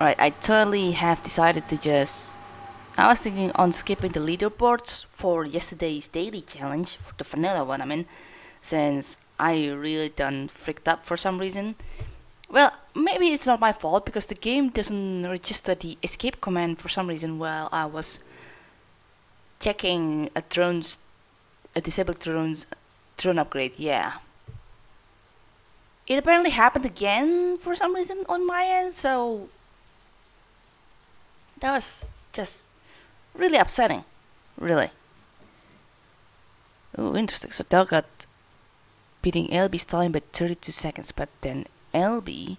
Right, I totally have decided to just... I was thinking on skipping the leaderboards for yesterday's daily challenge, for the vanilla one I mean, since I really done freaked up for some reason. Well, maybe it's not my fault because the game doesn't register the escape command for some reason while I was checking a drone's a disabled drone's drone upgrade, yeah. It apparently happened again for some reason on my end, so that was just really upsetting, really. Oh, interesting. So Dell got beating LB's time by 32 seconds, but then LB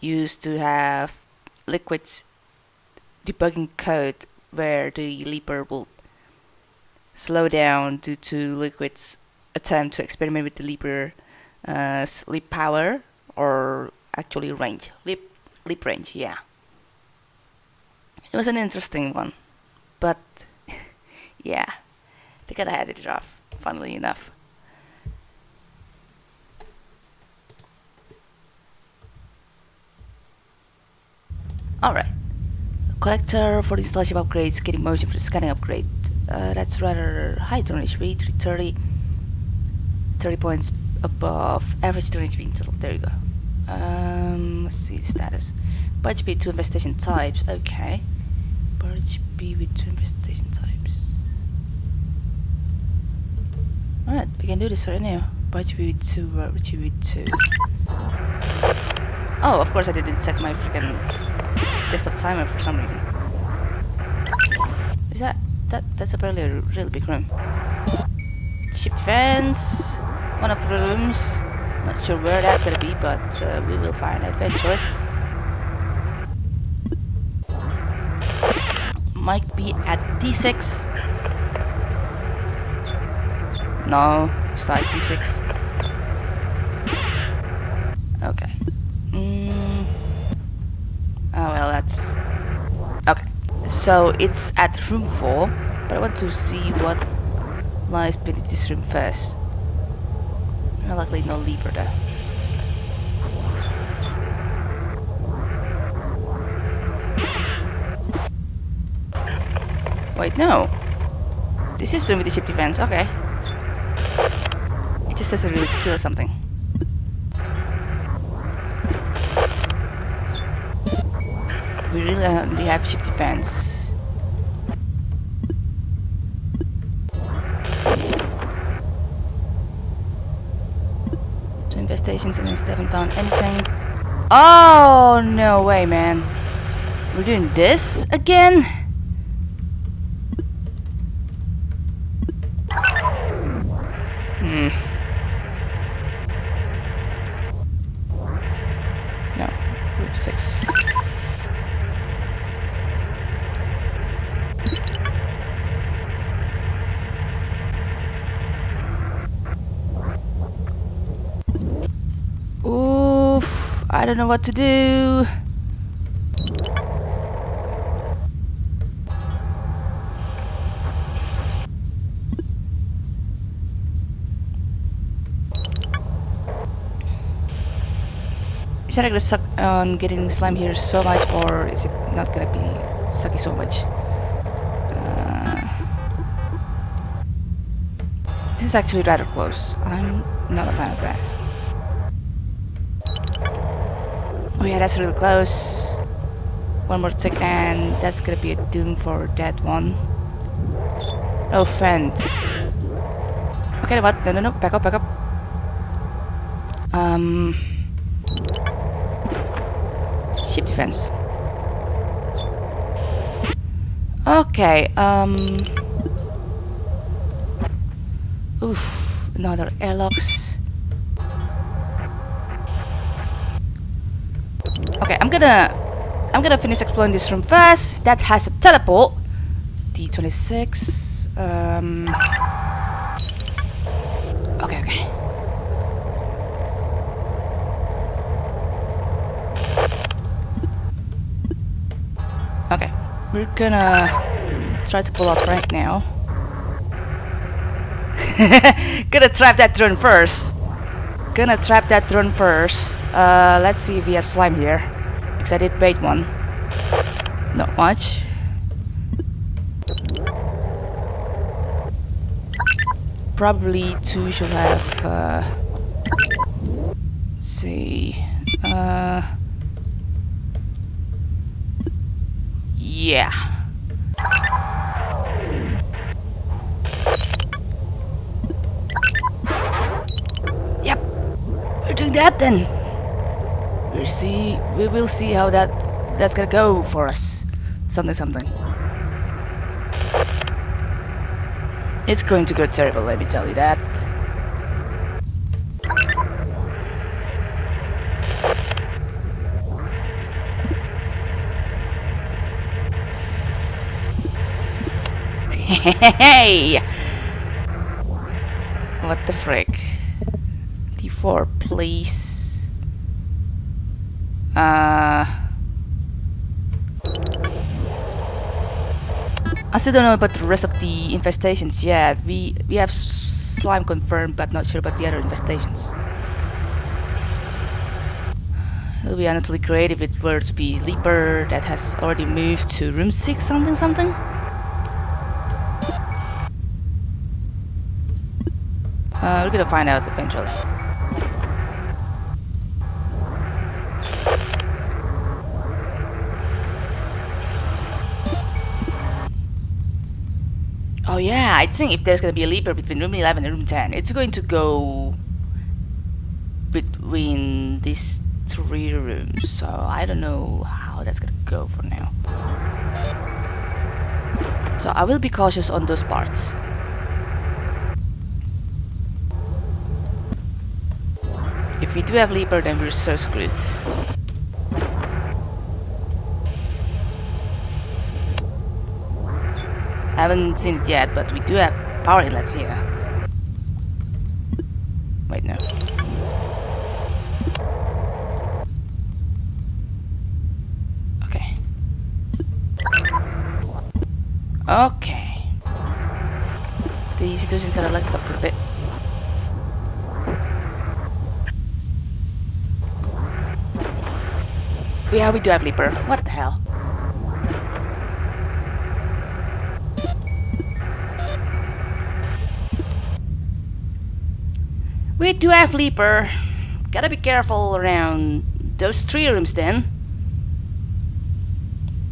used to have Liquid's debugging code where the leaper would slow down due to Liquid's attempt to experiment with the leaper uh, leap power or actually range leap leap range yeah it was an interesting one but yeah they gotta had it rough funnily enough. Alright collector for installation upgrades getting motion for the scanning upgrade. Uh, that's rather high drone HP 330 30 points above average drone HP in total. There you go. Um, let's see the status. Barge B two infestation types okay Barge B with two infestation types alright we can do this right now Barge B with two Barge B with two oh of course I didn't set my freaking desktop timer for some reason is that that that's apparently a really big room. Ship defense, one of the rooms. Not sure where that's gonna be, but uh, we will find out eventually. Might be at D6. No, it's not D6. Okay. Mm. Oh well, that's Okay. so it's at room 4, but I want to see what lies beneath this room first. Luckily no leaper there. Wait, no. This is with the ship defense, okay. It just doesn't really kill something. we really only have ship defense. Two infestations and I still haven't found anything. Oh, no way, man. We're doing this again? Hmm. No, group 6. I don't know what to do. Is that gonna suck on getting slime here so much or is it not gonna be sucky so much? Uh, this is actually rather close. I'm not a fan of that. Oh yeah, that's really close. One more tick and that's gonna be a doom for that one. Oh, fend. Okay, what? No, no, no. Back up, back up. Um... Ship defense. Okay, um... Oof, another airlocks. Okay, I'm gonna I'm gonna finish exploring this room first. That has a teleport. D26. Um Okay, okay. Okay. We're gonna try to pull off right now. gonna trap that drone first. Gonna trap that drone first. Uh, let's see if we have slime here. Because I did bait one. Not much. Probably two should have, uh, see, uh, yeah. We're that then. We'll see, we will see how that, that's gonna go for us. Something, something. It's going to go terrible, let me tell you that. Hey! What the frick? D4, please. Uh... I still don't know about the rest of the infestations yet. We we have slime confirmed, but not sure about the other infestations. It would be honestly great if it were to be Leaper that has already moved to room 6 something something. Uh, we're gonna find out eventually. Oh yeah, I think if there's gonna be a leaper between room 11 and room 10, it's going to go between these three rooms. So I don't know how that's gonna go for now. So I will be cautious on those parts. If we do have leaper, then we're so screwed. Haven't seen it yet, but we do have power inlet here. Wait, no. Okay. Okay. The situation's gonna like stop for a bit. Yeah, we do have Leaper. What the hell? We do have Leaper. Gotta be careful around those three rooms then.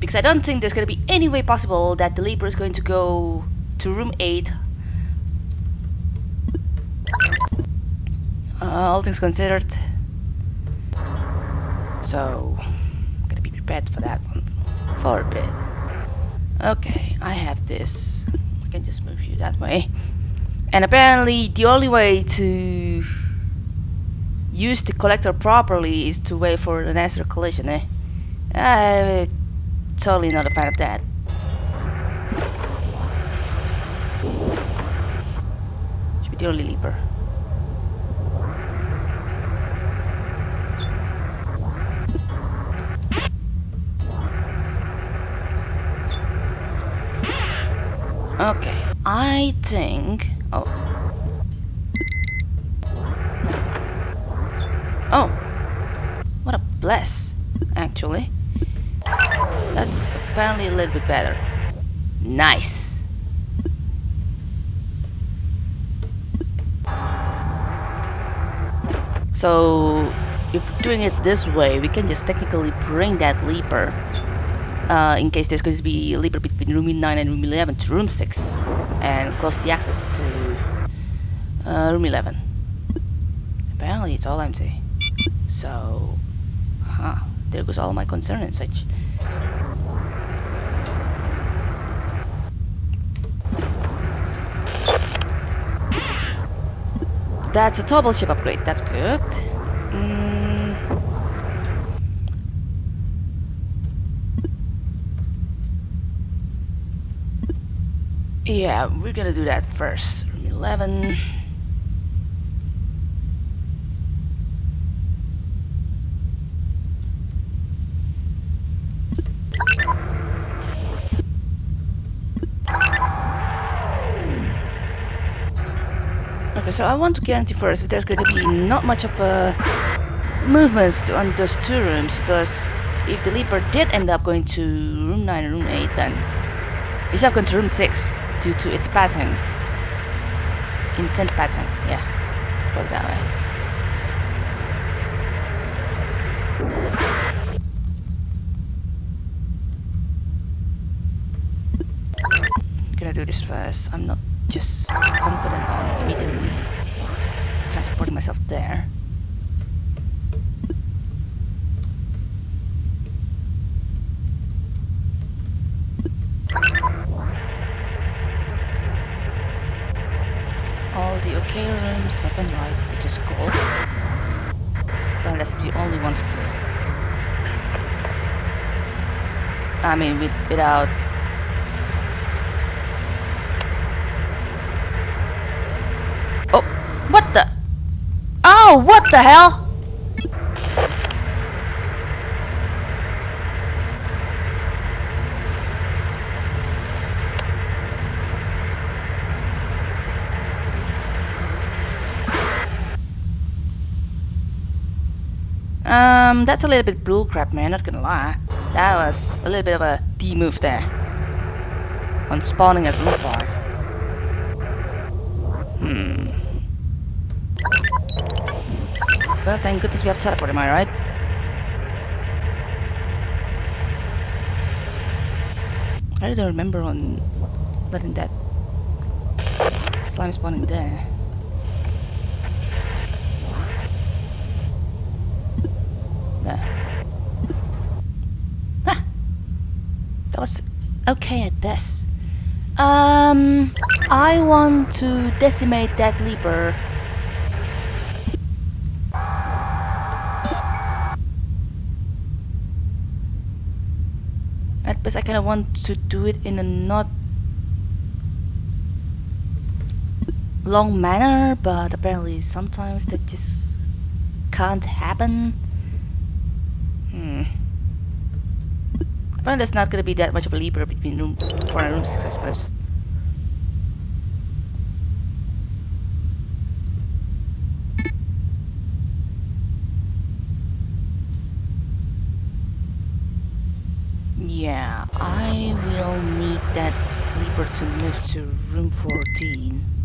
Because I don't think there's gonna be any way possible that the Leaper is going to go to room 8. Uh, all things considered. So, gotta be prepared for that one for a bit. Okay, I have this. I can just move you that way. And apparently the only way to use the collector properly is to wait for an extra collision, eh? I'm totally not a fan of that. Should be the only leaper. Okay, I think... Oh. Oh. What a bless, actually. That's apparently a little bit better. Nice. So, if we're doing it this way, we can just technically bring that leaper uh, in case there's going to be a leaper between room 9 and room 11 to room 6 and close the access to uh, room 11 apparently it's all empty. So huh there goes all my concern and such. That's a double ship upgrade. That's good mm. Yeah, we're gonna do that first. Room 11. Okay, so I want to guarantee first that there's going to be not much of a movements on those two rooms because if the leaper did end up going to room 9 and room 8, then it's up going to room 6 due to its pattern. Intent pattern, yeah. Let's go that way. gonna do this first. I'm not just confident on immediately transporting myself there. 7, right? Which is cool. But that's the only ones to... I mean, with, without... Oh! What the... Oh, what the hell? Um, that's a little bit bullcrap, man, not gonna lie. That was a little bit of a D-move there. On spawning at room 5. Hmm. Well, thank goodness we have teleport, am I right? I don't remember on letting that slime spawning. There. Ah! That was okay at best. Um, I want to decimate that leaper. At best, I kind of want to do it in a not long manner, but apparently sometimes that just can't happen. Hmm. Apparently there's not gonna be that much of a leaper between room 4 and room 6, I suppose. Yeah, I will need that leaper to move to room 14.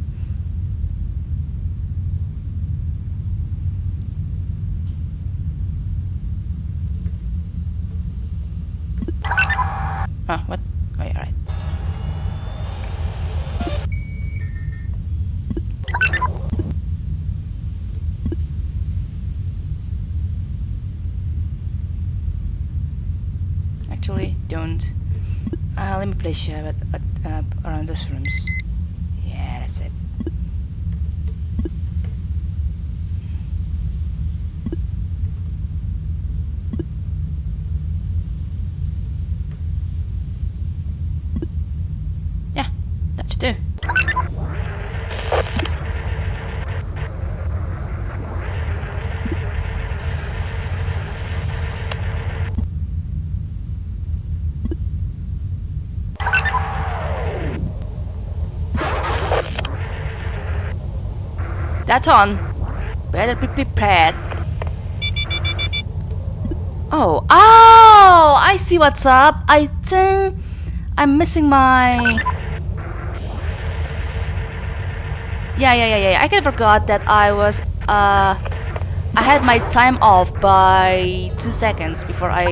Ah, what? Oh, yeah, right. Actually, don't. Uh, let me place uh, around those rooms. Yeah, that's it. Yeah, that should do. That's on. Better be prepared. Oh, oh! I see what's up. I think I'm missing my. Yeah, yeah, yeah, yeah. I kind of forgot that I was. Uh, I had my time off by two seconds before I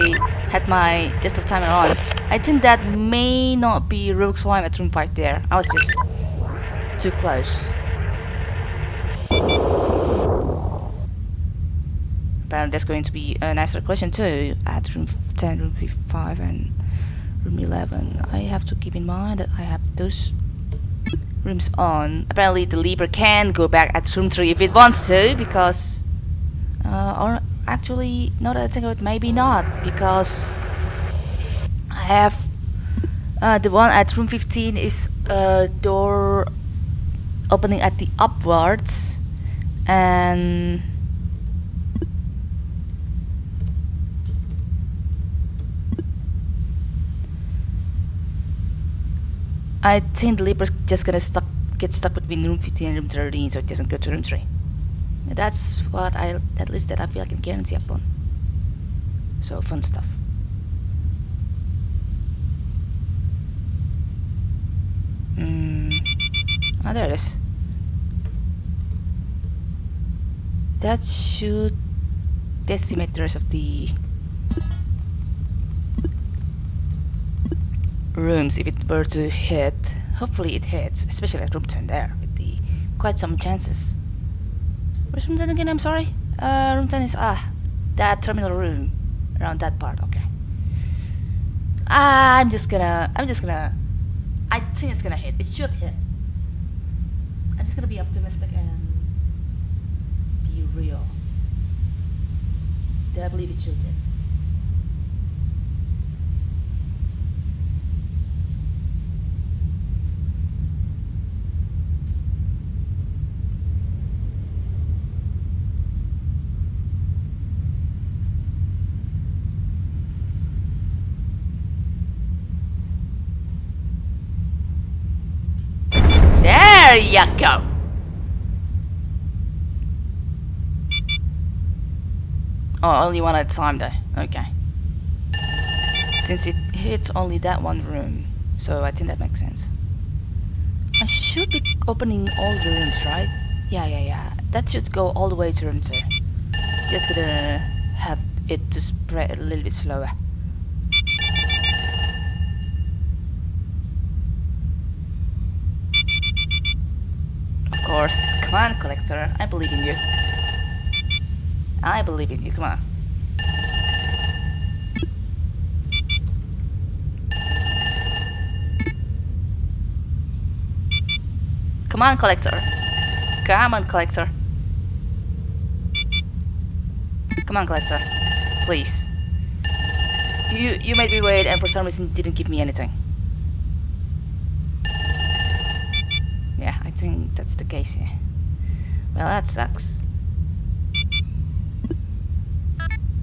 had my test of timer on. I think that may not be Rogue Slime at room 5 there. I was just too close. Apparently there's going to be an nicer question too at room 10, room 5 and room 11. I have to keep in mind that I have those rooms on. Apparently the leaper can go back at room 3 if it wants to because... Uh, or actually, now that I think of it, maybe not because I have uh, the one at room 15 is a door opening at the upwards and I think the leaper's just gonna stuck get stuck between room 15 and room 13 so it doesn't go to room 3 that's what I at least that I feel I can guarantee upon. So fun stuff. Mm. oh there it is That should rest of the rooms if it were to hit. Hopefully it hits, especially at room 10 there, with the quite some chances. Room 10 again? I'm sorry. Uh, room 10 is, ah, that terminal room. Around that part, okay. I'm just gonna, I'm just gonna, I think it's gonna hit. It should hit. I'm just gonna be optimistic and real. That I believe it hit. There you go. Oh, only one at a time though. Okay. Since it hits only that one room, so I think that makes sense. I should be opening all the rooms, right? Yeah, yeah, yeah. That should go all the way to room 2. Just gonna have it to spread a little bit slower. Of course. Come on, collector. I believe in you. I believe in you. Come on. Come on, collector. Come on, collector. Come on, collector. Please. You you made me wait and for some reason didn't give me anything. Yeah, I think that's the case here. Well, that sucks.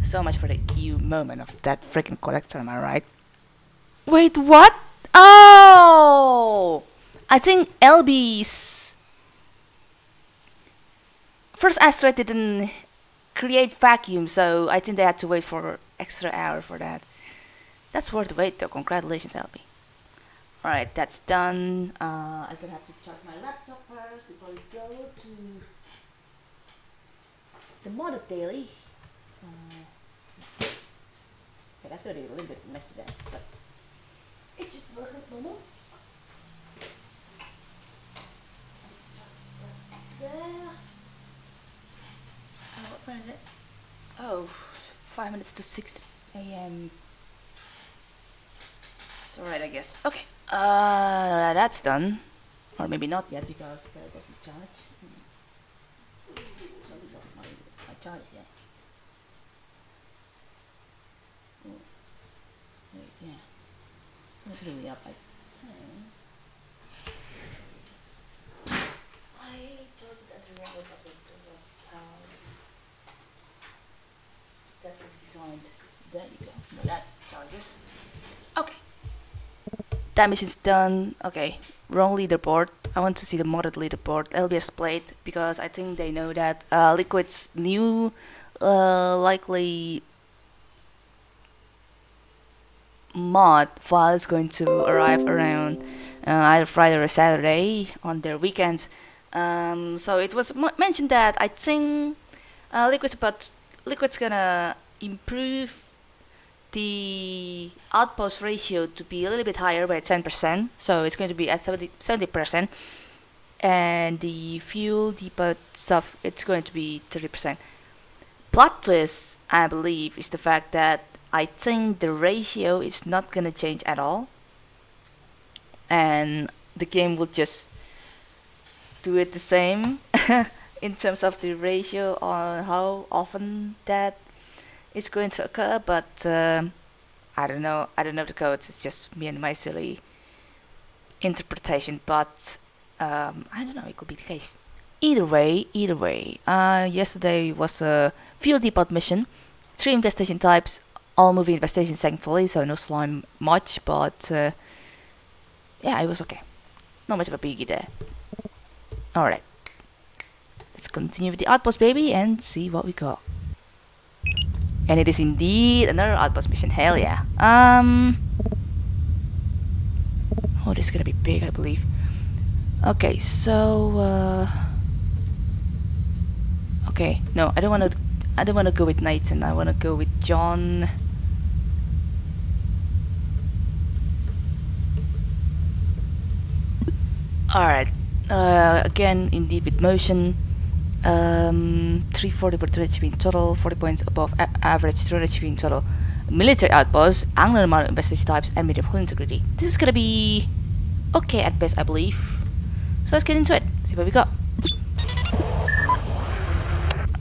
So much for the you moment of that freaking collector, am I right? Wait, what? Oh! I think LB's first asteroid didn't create vacuum, so I think they had to wait for extra hour for that. That's worth the wait though. Congratulations, LB. Alright, that's done. Uh, I'm gonna have to charge my laptop first before we go to the modded daily. Uh, okay, that's gonna be a little bit messy there, but it just worked like normal. There. Uh, what time is it? Oh, five minutes to 6 a.m. It's alright, I guess. Okay. Uh, that's done. Or maybe not yet because Spirit doesn't charge. Hmm. Something's up with my, my charger here. Oh. Wait, yeah. It's really up, I think. I charged it at the password because of how that thing's designed. There you go. Now that charges. Okay. That mission's done. Okay. Wrong leaderboard. I want to see the modded leaderboard. LBS played because I think they know that uh, Liquid's new uh, likely mod file is going to arrive around uh, either Friday or Saturday on their weekends. Um, so it was mentioned that I think uh, Liquid's about Liquid's gonna improve the outpost ratio to be a little bit higher by 10%. So it's going to be at 70 70%, and the fuel depot stuff it's going to be 30%. Plot twist, I believe, is the fact that I think the ratio is not gonna change at all, and the game will just do it the same in terms of the ratio on how often that is going to occur. But um I don't know. I don't know the codes. It's just me and my silly interpretation. But um, I don't know. It could be the case. Either way, either way. Uh, yesterday was a fuel depot mission. Three infestation types, all movie investigations thankfully, so no slime much, but uh, yeah, it was okay. Not much of a biggie there. Alright. Let's continue with the outpost baby and see what we got. And it is indeed another outpost mission, hell yeah. Um Oh this is gonna be big I believe. Okay, so uh, okay, no, I don't want to. I don't want to go with Nathan. I want to go with John. Alright, uh, again, indeed with motion. Um, 340 per 200 HP in total, 40 points above average 200 HP in total. Military outposts, angular amount of infestation types, and medium integrity. This is gonna be okay at best, I believe. So let's get into it, see what we got.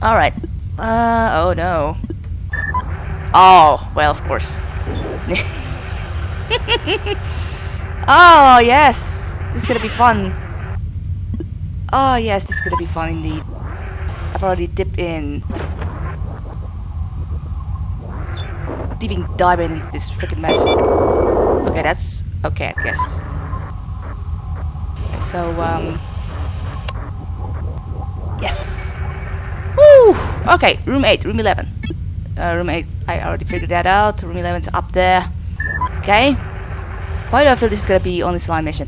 Alright. Uh, oh no. Oh, well, of course. oh, yes. This is gonna be fun. Oh, yes, this is gonna be fun indeed. I've already dipped in. Diving diving into this freaking mess. Okay, that's okay, I guess. So, um. Yes! Woo! Okay, room 8, room 11. Uh, room 8, I already figured that out. Room 11's up there. Okay. Why do I feel this is gonna be only slime mission?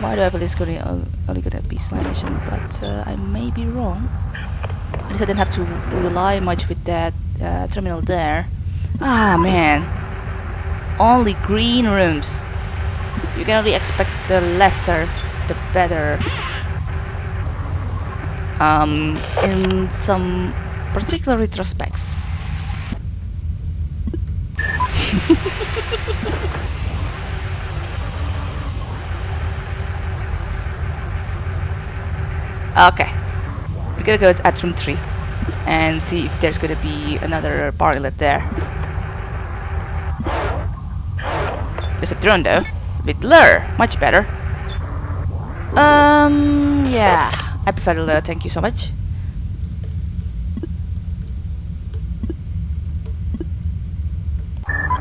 Why do I feel this is gonna, only gonna be slime mission? But uh, I may be wrong. At least I didn't have to rely much with that uh, terminal there. Ah, man. Only green rooms. You can only expect the lesser, the better. Um, in some particular retrospects. Okay. We're gonna go at room 3 and see if there's gonna be another partylet there. There's a drone though. With lure. Much better. Um, yeah. I prefer the lure, thank you so much.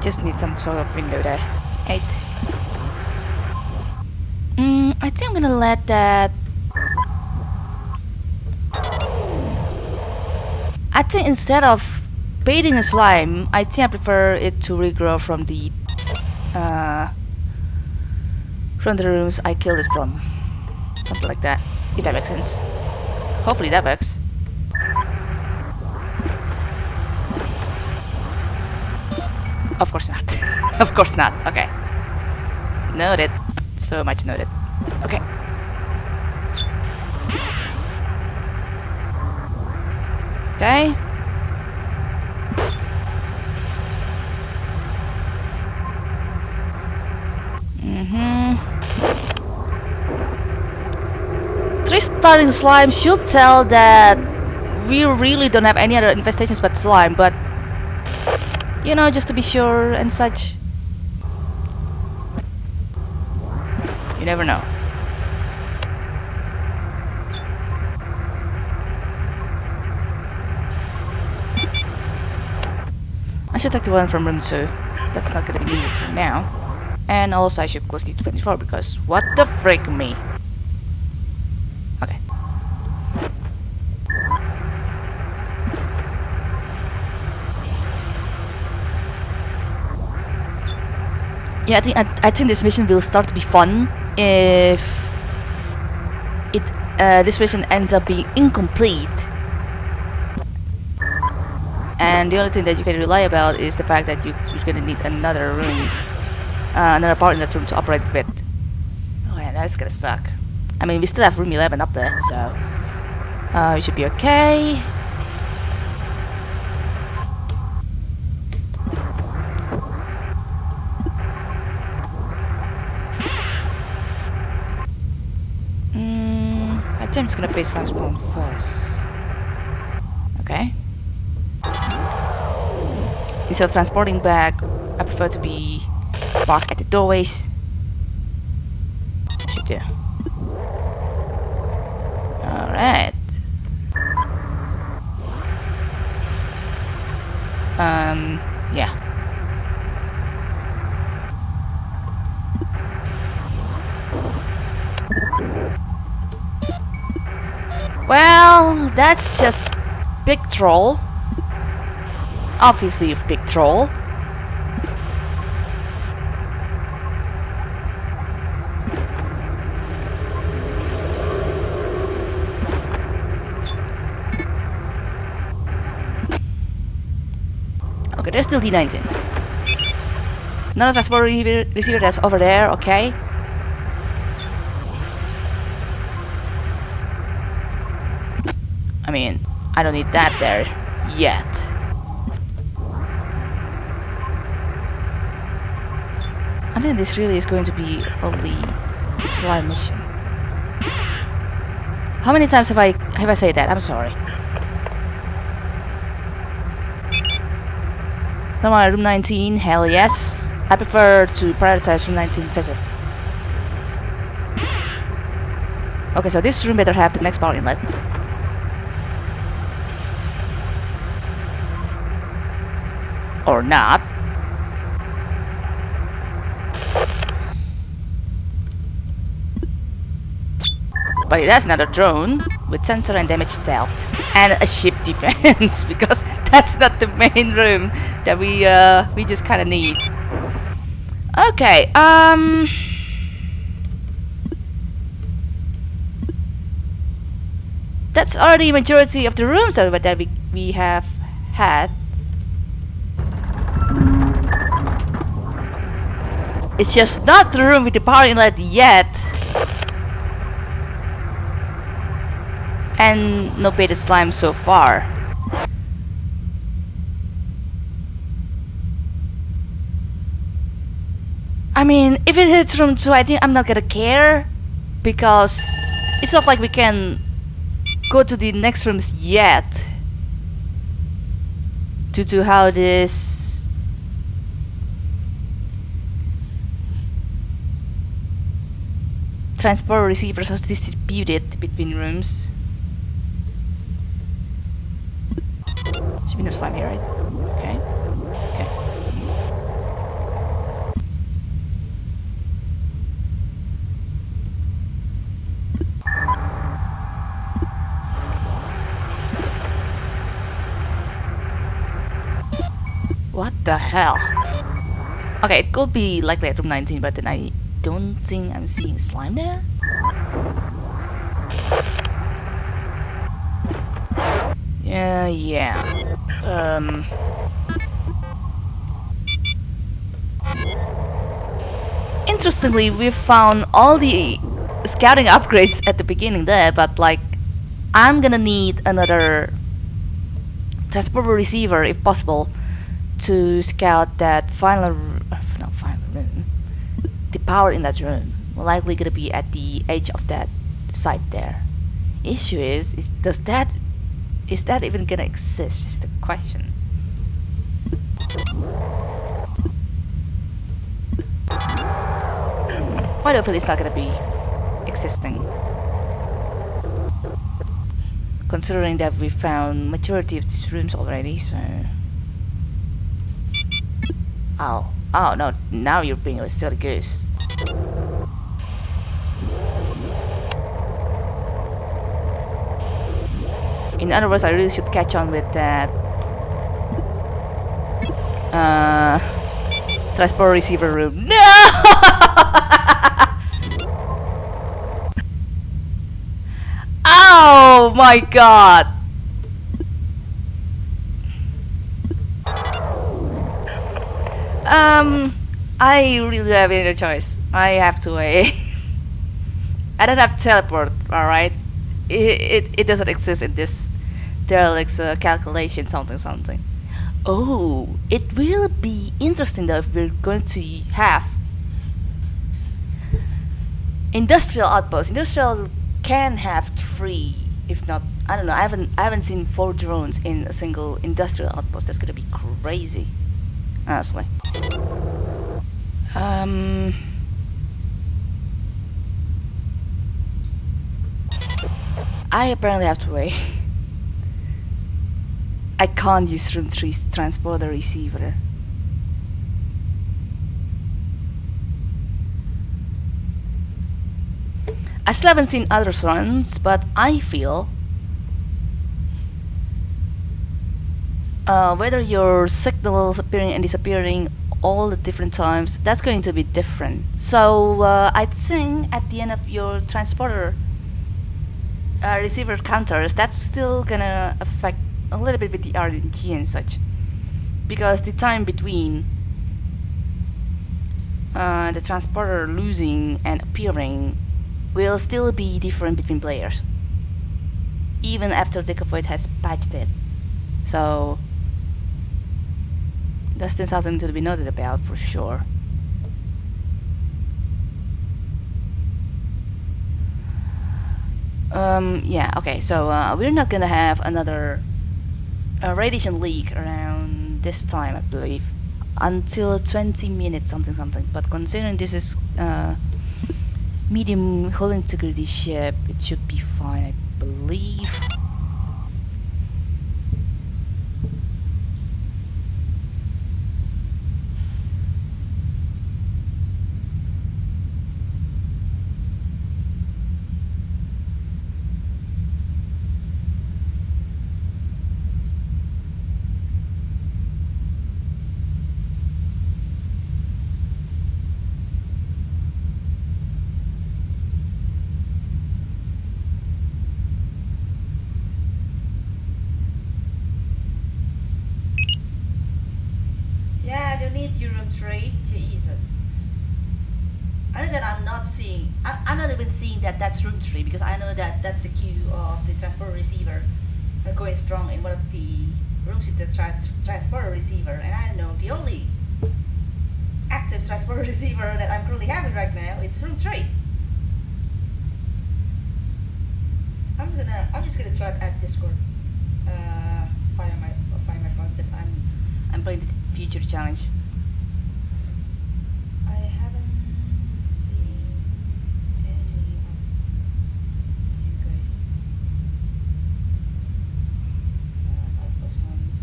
Just need some sort of window there. 8. Mm, I think I'm gonna let that I think instead of baiting a slime, I think I prefer it to regrow from the uh, from the rooms I killed it from. Something like that, if that makes sense. Hopefully that works. Of course not. of course not. Okay. Noted. So much noted. Okay. Okay. Mm-hmm. Three starting slime should tell that we really don't have any other infestations but slime, but you know, just to be sure and such. You never know. Should take the one from room 2. That's not gonna be needed for now. And also I should close the 24 because what the frick me? Okay. Yeah, I think I, I think this mission will start to be fun if it uh, this mission ends up being incomplete and the only thing that you can rely about is the fact that you, you're gonna need another room uh, another part in that room to operate with oh yeah that's gonna suck. I mean we still have room 11 up there so uh, we should be okay. Mm, I think I'm just gonna base slime spawn first. Okay Instead of transporting back, I prefer to be parked at the doorways. Should do. Alright. Um, yeah. Well, that's just big troll. Obviously, a big troll. Okay, there's still D19. Another transport receiver that's over there, okay. I mean, I don't need that there yet. I think this really is going to be only slime mission. How many times have I have I said that? I'm sorry. Number room 19, hell yes. I prefer to prioritize room 19 visit. Okay, so this room better have the next power inlet. Or not. But that's not a drone with sensor and damage stealth and a ship defense because that's not the main room that we uh we just kind of need. Okay, um That's already majority of the rooms that we, we have had. It's just not the room with the power inlet yet. And no beta slime so far. I mean, if it hits room 2, I think I'm not gonna care because it's not like we can go to the next rooms yet due to how this transport receivers are distributed between rooms. Should be no slime here, right? Okay. Okay. What the hell? Okay, it could be likely at room 19, but then I don't think I'm seeing slime there. Yeah, yeah. Um. Interestingly, we found all the scouting upgrades at the beginning there, but like, I'm gonna need another transporter receiver if possible to scout that final, no, final room. The power in that room likely gonna be at the edge of that site there. Issue is, is does that is that even gonna exist question. Quite hopefully it's not gonna be existing. Considering that we found majority of these rooms already, so... Oh, oh no, now you're being a silly goose. In other words, I really should catch on with that uh, transport receiver room. No! oh my god! Um, I really have any choice. I have to wait. I don't have teleport, alright? it, it, it doesn't exist in this derelict's uh, calculation something something oh it will be interesting if we're going to have industrial outposts. Industrial can have three if not I don't know. I haven't I haven't seen four drones in a single industrial outpost. That's gonna be crazy honestly. Um I apparently have to wait. I can't use room 3 transporter receiver. I still haven't seen other runs, but I feel uh, whether your signals appearing and disappearing all the different times, that's going to be different. So uh, I think at the end of your transporter uh, receiver counters, that's still gonna affect a little bit with the RNG and such. because the time between uh, the transporter losing and appearing will still be different between players. Even after Decavoid has patched it. So that's still something to be noted about for sure. Um, yeah okay so uh, we're not gonna have another uh, radiation leak around this time I believe until 20 minutes something something. But considering this is uh, medium hull integrity ship it should be fine I believe Yeah, I don't three. Jesus. Other than I'm not seeing, I'm not even seeing that that's room three because I know that that's the cue of the transporter receiver going strong in one of the rooms with the tra transporter receiver, and I know the only active transporter receiver that I'm currently having right now is room three. I'm just gonna, I'm just gonna try to add Discord uh, via my via my phone because I'm I'm playing the future challenge I haven't seen any of you guys uh, outpost ones,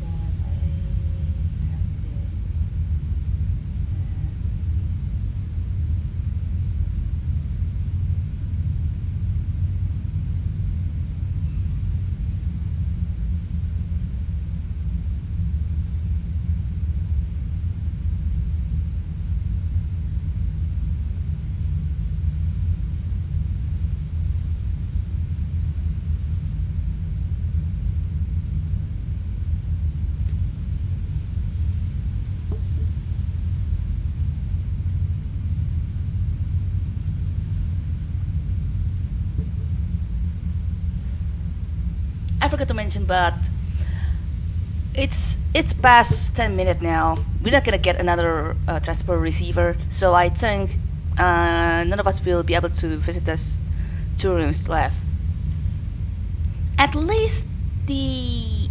but I have been. I forgot to mention, but it's it's past 10 minutes now. We're not gonna get another uh, transport receiver, so I think uh, none of us will be able to visit us two rooms left. At least the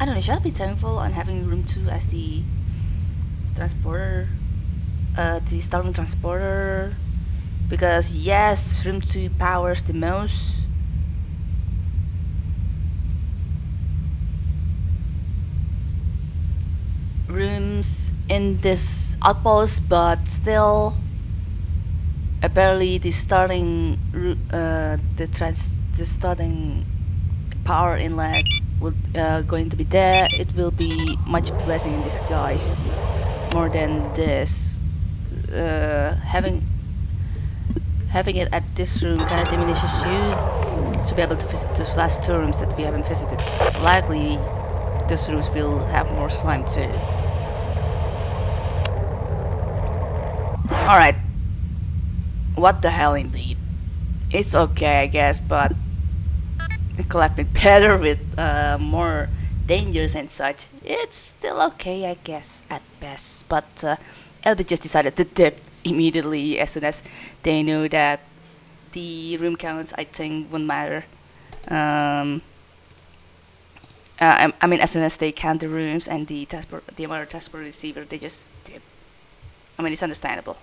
I don't know. Should I be thankful on having room two as the transporter, uh, the starting transporter? Because yes, room two powers the most. In this outpost, but still, apparently the starting uh, the trans the starting power inlet will uh, going to be there. It will be much blessing in disguise, more than this. Uh, having having it at this room kind of diminishes you to be able to visit those last two rooms that we haven't visited. Likely, those rooms will have more slime too. Alright. What the hell indeed. It's okay I guess, but have been better with uh, more dangers and such. It's still okay I guess, at best. But uh, just decided to dip immediately as soon as they knew that the room counts I think wouldn't matter. Um, uh, I, mean, as soon as they count the rooms and the the amount of transport receiver, they just dip. I mean, it's understandable.